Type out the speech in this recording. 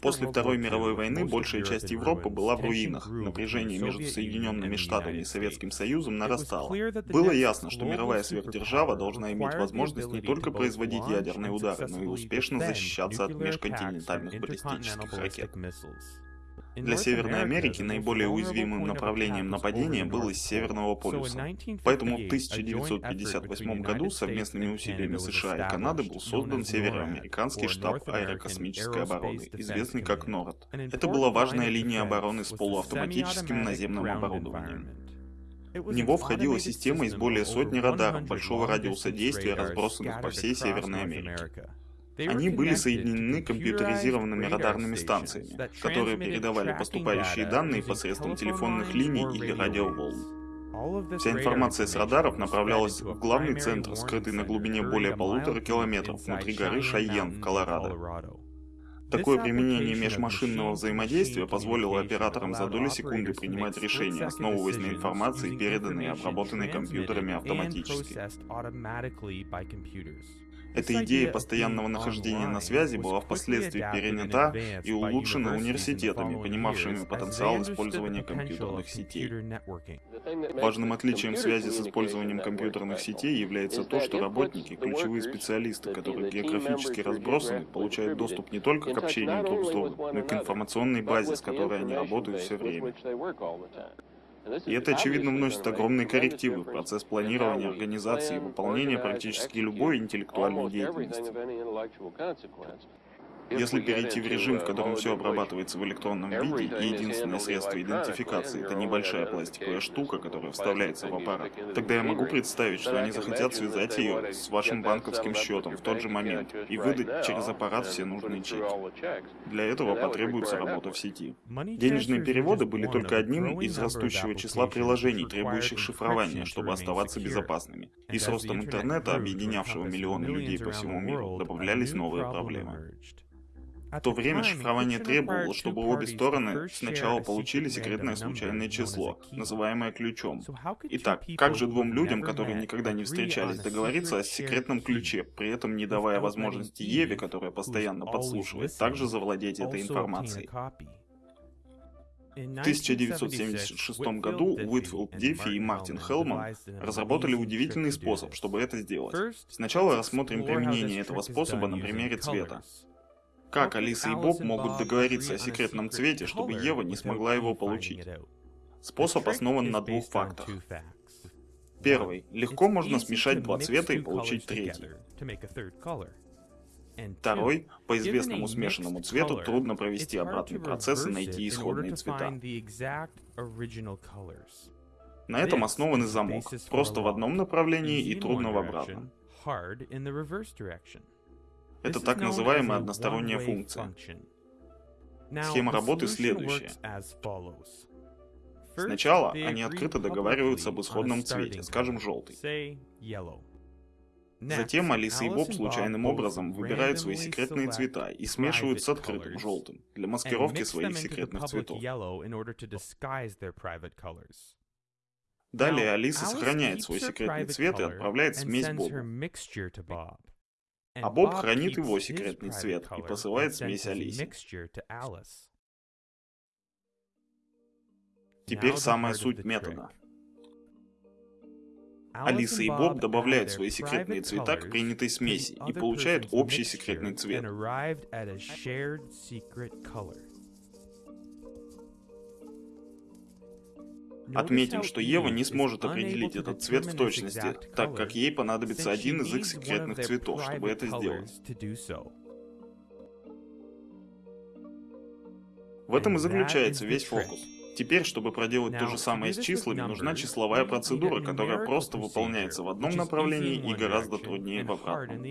После Второй мировой войны большая часть Европы была в руинах. Напряжение между Соединенными Штатами и Советским Союзом нарастало. Было ясно, что мировая сверхдержава должна иметь возможность не только производить ядерные удары, но и успешно защищаться от межконтинентальных баллистических ракет. Для Северной Америки наиболее уязвимым направлением нападения было из Северного полюса. Поэтому в 1958 году совместными усилиями США и Канады был создан Североамериканский штаб аэрокосмической обороны, известный как НОРАД. Это была важная линия обороны с полуавтоматическим наземным оборудованием. В него входила система из более сотни радаров большого радиуса действия, разбросанных по всей Северной Америке. Они были соединены компьютеризированными радарными станциями, которые передавали поступающие данные посредством телефонных линий или радиоволн. Вся информация с радаров направлялась в главный центр, скрытый на глубине более полутора километров внутри горы Шайен в Колорадо. Такое применение межмашинного взаимодействия позволило операторам за доли секунды принимать решения, основываясь на информации, переданной и обработанной компьютерами автоматически. Эта идея постоянного нахождения на связи была впоследствии перенята и улучшена университетами, понимавшими потенциал использования компьютерных сетей. Важным отличием связи с использованием компьютерных сетей является то, что работники, ключевые специалисты, которые географически разбросаны, получают доступ не только к общению друг с другом, но и к информационной базе, с которой они работают все время. И это, очевидно, вносит огромные коррективы в процесс планирования, организации и выполнения практически любой интеллектуальной деятельности. Если перейти в режим, в котором все обрабатывается в электронном виде, и единственное средство идентификации — это небольшая пластиковая штука, которая вставляется в аппарат, тогда я могу представить, что они захотят связать ее с вашим банковским счетом в тот же момент и выдать через аппарат все нужные чеки. Для этого потребуется работа в сети. Денежные переводы были только одним из растущего числа приложений, требующих шифрования, чтобы оставаться безопасными. И с ростом интернета, объединявшего миллионы людей по всему миру, добавлялись новые проблемы. В то время шифрование требовало, чтобы обе стороны сначала получили секретное случайное число, называемое ключом. Итак, как же двум людям, которые никогда не встречались, договориться о секретном ключе, при этом не давая возможности Еве, которая постоянно подслушивает, также завладеть этой информацией? В 1976 году Уитфилд Диффи и Мартин Хелман разработали удивительный способ, чтобы это сделать. Сначала рассмотрим применение этого способа на примере цвета. Как Алиса и Боб могут договориться о секретном цвете, чтобы Ева не смогла его получить? Способ основан на двух фактах. Первый. Легко можно смешать два цвета и получить третий. Второй. По известному смешанному цвету трудно провести обратный процесс и найти исходные цвета. На этом основан и замок. Просто в одном направлении и трудно в обратном. Это так называемая односторонняя функция. Схема работы следующая. Сначала они открыто договариваются об исходном цвете, скажем, желтый. Затем Алиса и Боб случайным образом выбирают свои секретные цвета и смешивают с открытым желтым для маскировки своих секретных цветов. Далее Алиса сохраняет свой секретный цвет и отправляет смесь Бобу. А Боб хранит его секретный цвет и посылает смесь Алисе. Теперь самая суть метода. Алиса и Боб добавляют свои секретные цвета к принятой смеси и получают общий секретный цвет. Отметим, что Ева не сможет определить этот цвет в точности, так как ей понадобится один из их секретных цветов, чтобы это сделать. В этом и заключается весь фокус. Теперь, чтобы проделать то же самое с числами, нужна числовая процедура, которая просто выполняется в одном направлении и гораздо труднее в обратном.